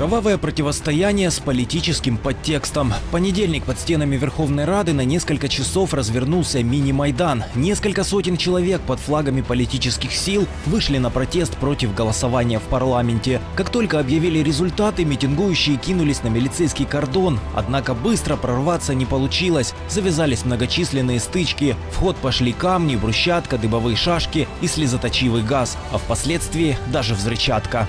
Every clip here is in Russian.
Кровавое противостояние с политическим подтекстом. В понедельник под стенами Верховной Рады на несколько часов развернулся мини-майдан. Несколько сотен человек под флагами политических сил вышли на протест против голосования в парламенте. Как только объявили результаты, митингующие кинулись на милицейский кордон. Однако быстро прорваться не получилось. Завязались многочисленные стычки. В ход пошли камни, брусчатка, дыбовые шашки и слезоточивый газ. А впоследствии даже взрывчатка.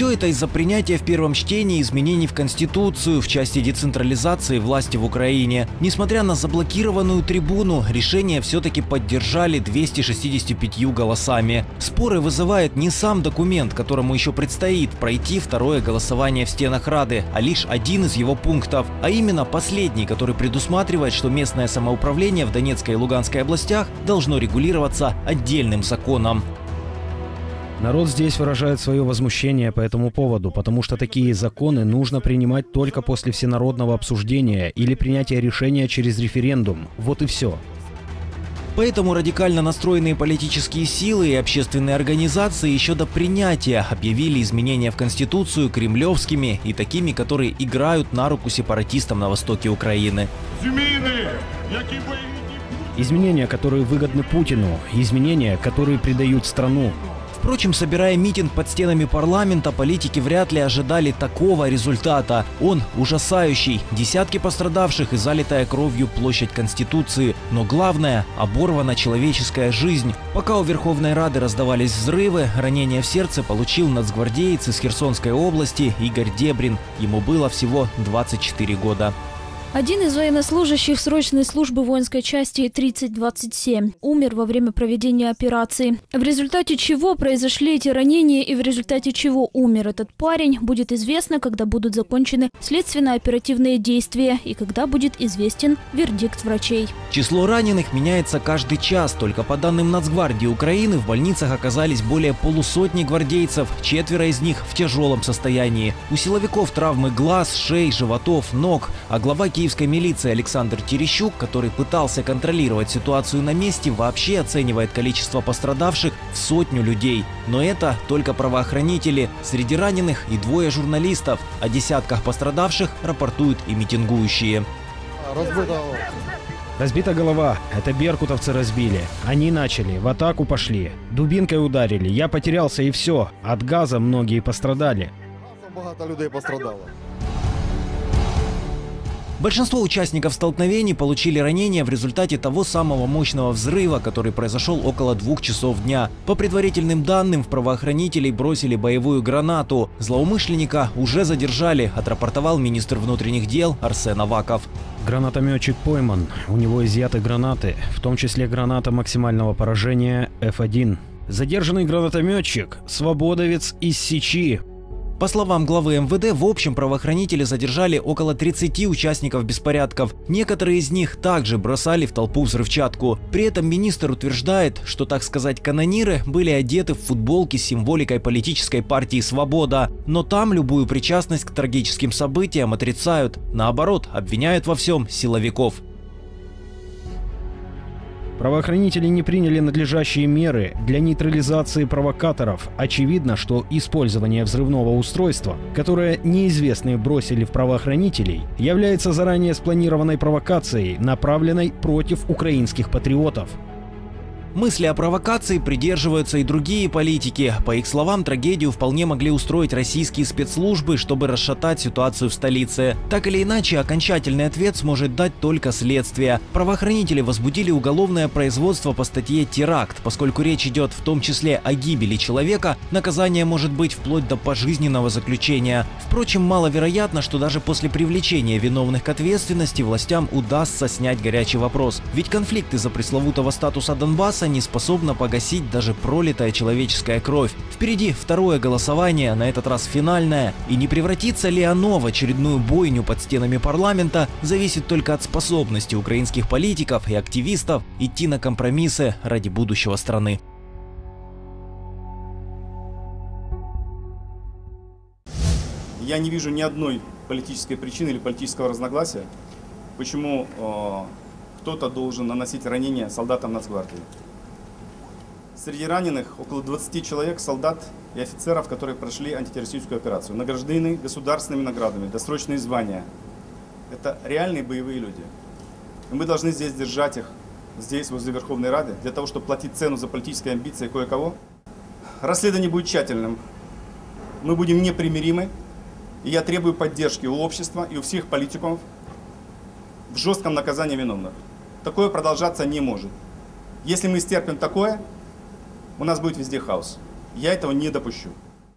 Все это из-за принятия в первом чтении изменений в Конституцию в части децентрализации власти в Украине. Несмотря на заблокированную трибуну, решение все-таки поддержали 265 голосами. Споры вызывает не сам документ, которому еще предстоит пройти второе голосование в стенах Рады, а лишь один из его пунктов, а именно последний, который предусматривает, что местное самоуправление в Донецкой и Луганской областях должно регулироваться отдельным законом. Народ здесь выражает свое возмущение по этому поводу, потому что такие законы нужно принимать только после всенародного обсуждения или принятия решения через референдум. Вот и все. Поэтому радикально настроенные политические силы и общественные организации еще до принятия объявили изменения в Конституцию кремлевскими и такими, которые играют на руку сепаратистам на востоке Украины. Изменения, которые выгодны Путину, изменения, которые предают страну. Впрочем, собирая митинг под стенами парламента, политики вряд ли ожидали такого результата. Он ужасающий. Десятки пострадавших и залитая кровью площадь Конституции. Но главное – оборвана человеческая жизнь. Пока у Верховной Рады раздавались взрывы, ранение в сердце получил нацгвардеец из Херсонской области Игорь Дебрин. Ему было всего 24 года. Один из военнослужащих срочной службы воинской части 3027 умер во время проведения операции. В результате чего произошли эти ранения и в результате чего умер этот парень, будет известно, когда будут закончены следственно-оперативные действия и когда будет известен вердикт врачей. Число раненых меняется каждый час. Только по данным Нацгвардии Украины в больницах оказались более полусотни гвардейцев, четверо из них в тяжелом состоянии. У силовиков травмы глаз, шеи, животов, ног, а глава киевской милиции Александр Терещук, который пытался контролировать ситуацию на месте, вообще оценивает количество пострадавших в сотню людей. Но это только правоохранители. Среди раненых и двое журналистов. О десятках пострадавших рапортуют и митингующие. Разбита голова. Это беркутовцы разбили. Они начали, в атаку пошли. Дубинкой ударили. Я потерялся и все. От газа многие пострадали. Багато людей пострадало. Большинство участников столкновений получили ранения в результате того самого мощного взрыва, который произошел около двух часов дня. По предварительным данным, в правоохранителей бросили боевую гранату. Злоумышленника уже задержали, отрапортовал министр внутренних дел Арсен Аваков. Гранатометчик пойман. У него изъяты гранаты, в том числе граната максимального поражения F1. Задержанный гранатометчик – свободовец из Сичи, по словам главы МВД, в общем правоохранители задержали около 30 участников беспорядков. Некоторые из них также бросали в толпу взрывчатку. При этом министр утверждает, что, так сказать, канониры были одеты в футболки с символикой политической партии «Свобода». Но там любую причастность к трагическим событиям отрицают. Наоборот, обвиняют во всем силовиков. Правоохранители не приняли надлежащие меры для нейтрализации провокаторов. Очевидно, что использование взрывного устройства, которое неизвестные бросили в правоохранителей, является заранее спланированной провокацией, направленной против украинских патриотов. Мысли о провокации придерживаются и другие политики. По их словам, трагедию вполне могли устроить российские спецслужбы, чтобы расшатать ситуацию в столице. Так или иначе, окончательный ответ сможет дать только следствие. Правоохранители возбудили уголовное производство по статье «Теракт», поскольку речь идет в том числе о гибели человека, наказание может быть вплоть до пожизненного заключения. Впрочем, маловероятно, что даже после привлечения виновных к ответственности властям удастся снять горячий вопрос. Ведь конфликт из-за пресловутого статуса Донбасса Техаса не способна погасить даже пролитая человеческая кровь. Впереди второе голосование, на этот раз финальное, и не превратится ли оно в очередную бойню под стенами парламента, зависит только от способности украинских политиков и активистов идти на компромиссы ради будущего страны. Я не вижу ни одной политической причины или политического разногласия, почему э, кто-то должен наносить ранения солдатам Нацгвардии. Среди раненых около 20 человек, солдат и офицеров, которые прошли антитеррористическую операцию, награждены государственными наградами, досрочные звания. Это реальные боевые люди. И мы должны здесь держать их, здесь, возле Верховной Рады, для того, чтобы платить цену за политические амбиции кое-кого. Расследование будет тщательным. Мы будем непримиримы. И я требую поддержки у общества и у всех политиков в жестком наказании виновных. Такое продолжаться не может. Если мы стерпим такое, у нас будет везде хаос. Я этого не допущу.